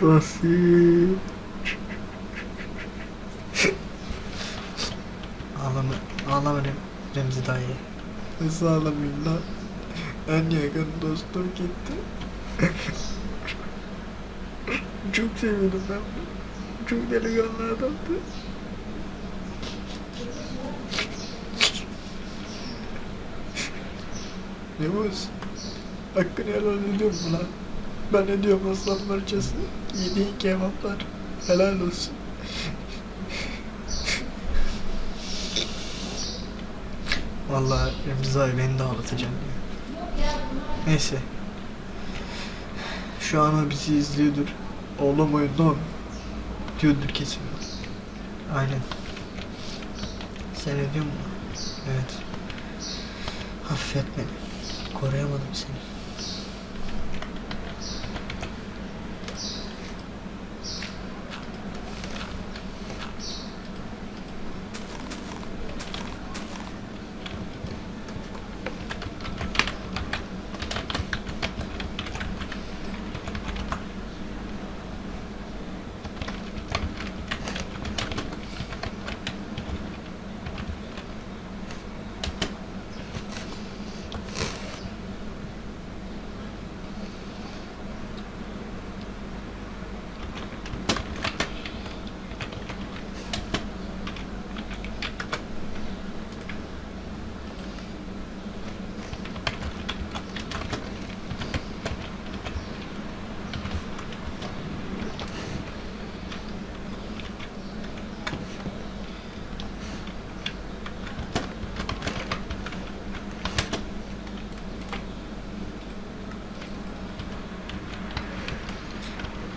Tahsin. Ağlama, ağlama Rem- Remzi dayı. Nasıl ağlamayayım lan? En yakın dostum gitti. Çok seviyordum ben bunu. Çok delikanlı adamdı. Yavuz, hakkını helal ediyorum lan? Ben ediyorum aslan parçası. Yediğin kebaplar. Helal olsun. Vallahi Remzi beni de ağlatacağım ya. Neyse. Şu an o bizi izliyordur. Ağlamayın lan. Diyordur kesin. Aynen. Sen ediyor musun? Evet. Affet beni. Koruyamadım seni.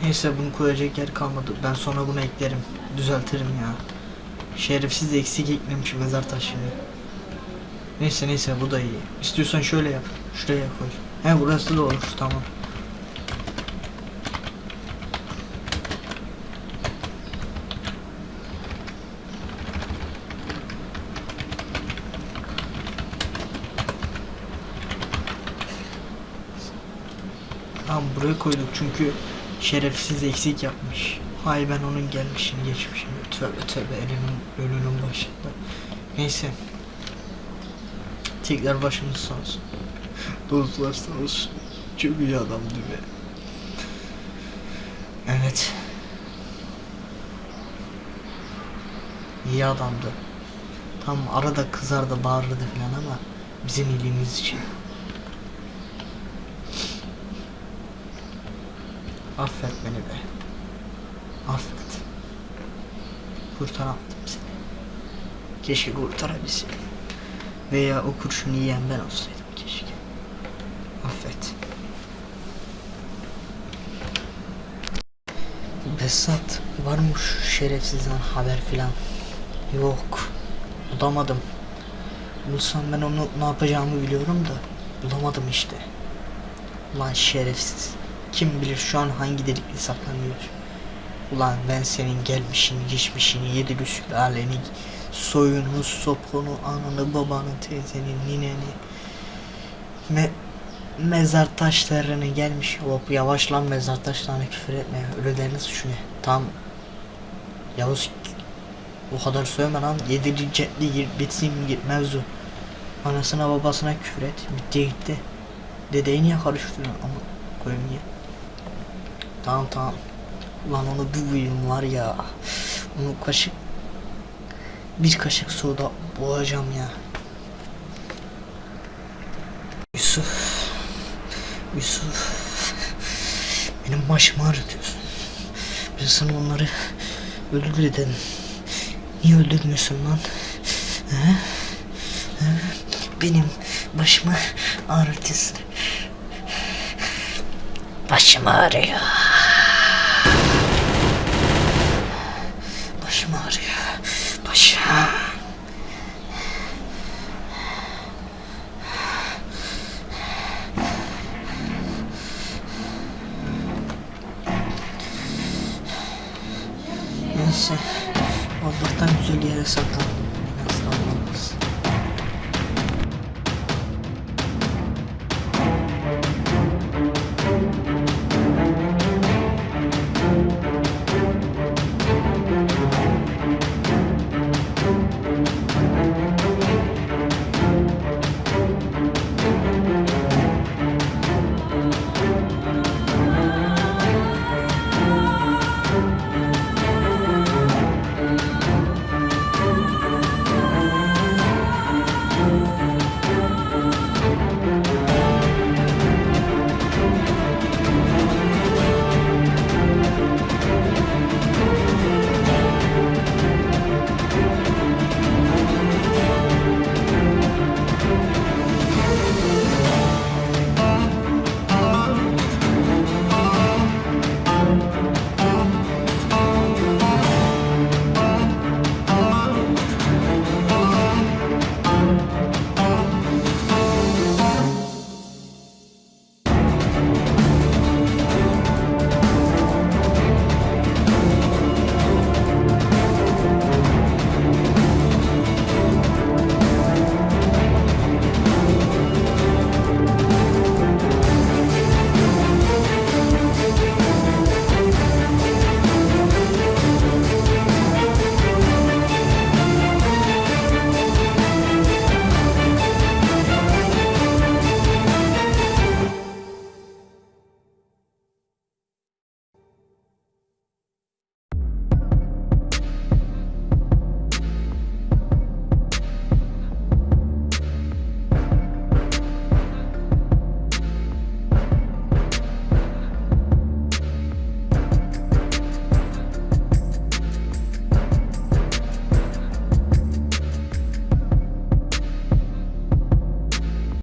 Neyse bunu koyacak yer kalmadı. Ben sonra bunu eklerim. Düzeltirim ya. Şerefsiz eksik eklemiş mezar taşını. Neyse neyse bu da iyi. İstiyorsan şöyle yap. Şuraya koy. He burası da olur tamam. Tamam buraya koyduk çünkü şerefsiz eksik yapmış. Hay ben onun gelmişini geçmişini. Tövbe tövbe elinin ölünün başında. Neyse. Tekrar başımız sağ olsun. Dostlar sağ olsun. Çok iyi adamdı be. Evet. İyi adamdı. Tam arada kızardı bağırırdı falan ama bizim iyiliğimiz için. Affet beni be. Affet. Kurtaramadım seni. Keşke kurtarabilseydim. Veya o kurşunu yiyen ben olsaydım keşke. Affet. Besat var mı şu şerefsizden haber filan? Yok. Bulamadım. Bulsam ben onu ne yapacağımı biliyorum da bulamadım işte. Lan şerefsiz. Kim bilir şu an hangi delikli saklanıyor. Ulan ben senin gelmişini, geçmişini, yedi aleni, soyunu, sopunu, ananı, babanı, teyzeni, nineni, me mezar taşlarını gelmiş. Hop yavaş lan mezar taşlarına küfür etme. Ölülerin suçu ne? Tam Yavuz o kadar söyleme lan. Yediri cetli bitsin git mevzu. Anasına babasına küfür et. Bitti gitti. Dedeyi niye karıştırıyorsun ama koyayım niye? Tamam tamam. Ulan onu uyum var ya. Onu kaşık bir kaşık soda boğacağım ya. Yusuf. Yusuf. Benim başımı ağrıtıyorsun. Ben sana onları öldür. Niye öldürmüyorsun lan? He? He? Benim başımı ağrıtıyorsun. Başım ağrıyor. Başım ağrıyor. Başım. Neyse. Allah'tan güzel yere saklandım.